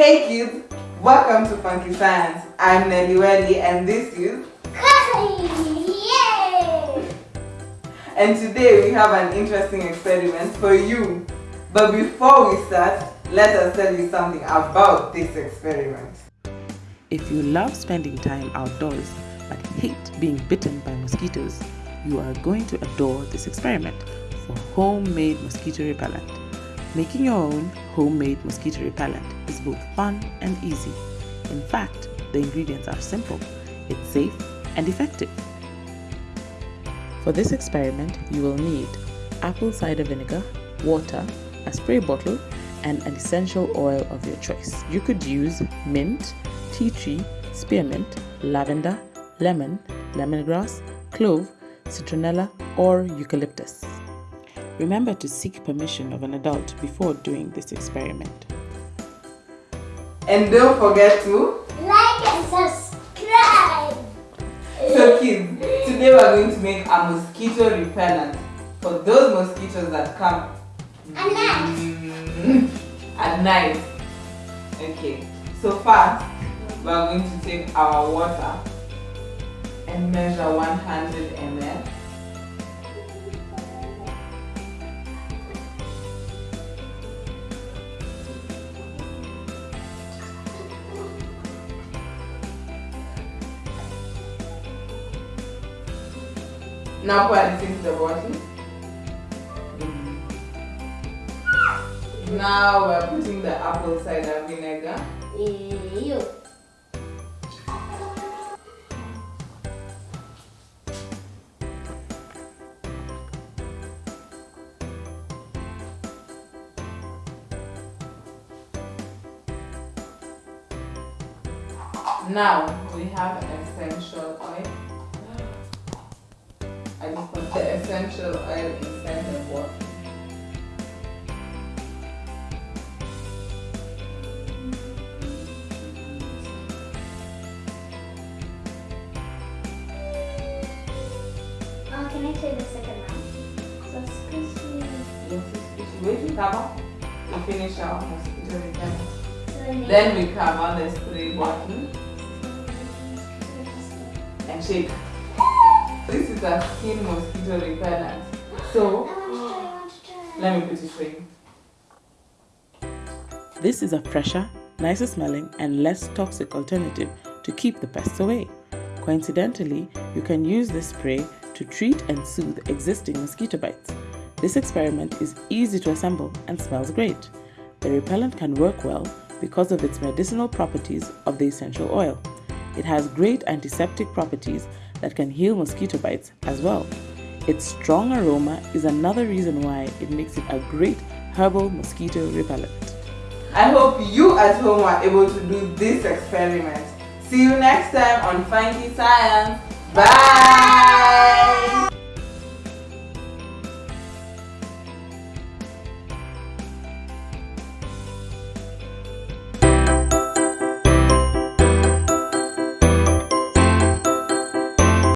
Hey kids, welcome to Funky Science. I'm Nelly Welly and this is Yay! and today we have an interesting experiment for you. But before we start, let us tell you something about this experiment. If you love spending time outdoors but hate being bitten by mosquitoes, you are going to adore this experiment for homemade mosquito repellent. Making your own homemade mosquito repellent is both fun and easy. In fact, the ingredients are simple, it's safe and effective. For this experiment, you will need apple cider vinegar, water, a spray bottle, and an essential oil of your choice. You could use mint, tea tree, spearmint, lavender, lemon, lemongrass, clove, citronella, or eucalyptus. Remember to seek permission of an adult before doing this experiment. And don't forget to Like and subscribe! So kids, today we're going to make a mosquito repellent for those mosquitoes that come At night. At night. Okay, so first we're going to take our water and measure 100 ml. Now pour it into the bottle. Now we're putting the apple cider vinegar. Ew. Now we have an essential oil. Put the essential oil inside the bottle. Oh, can I try the second one? Squishy. Yes. Wait to cover. We finish our mosquito repellent. So Then we cover the spray bottle and shake. This is a skin mosquito repellent. So let me put it for you. This is a fresher, nicer smelling, and less toxic alternative to keep the pests away. Coincidentally, you can use this spray to treat and soothe existing mosquito bites. This experiment is easy to assemble and smells great. The repellent can work well because of its medicinal properties of the essential oil. It has great antiseptic properties that can heal mosquito bites as well. Its strong aroma is another reason why it makes it a great herbal mosquito repellent. I hope you at home are able to do this experiment. See you next time on Funky Science. Bye!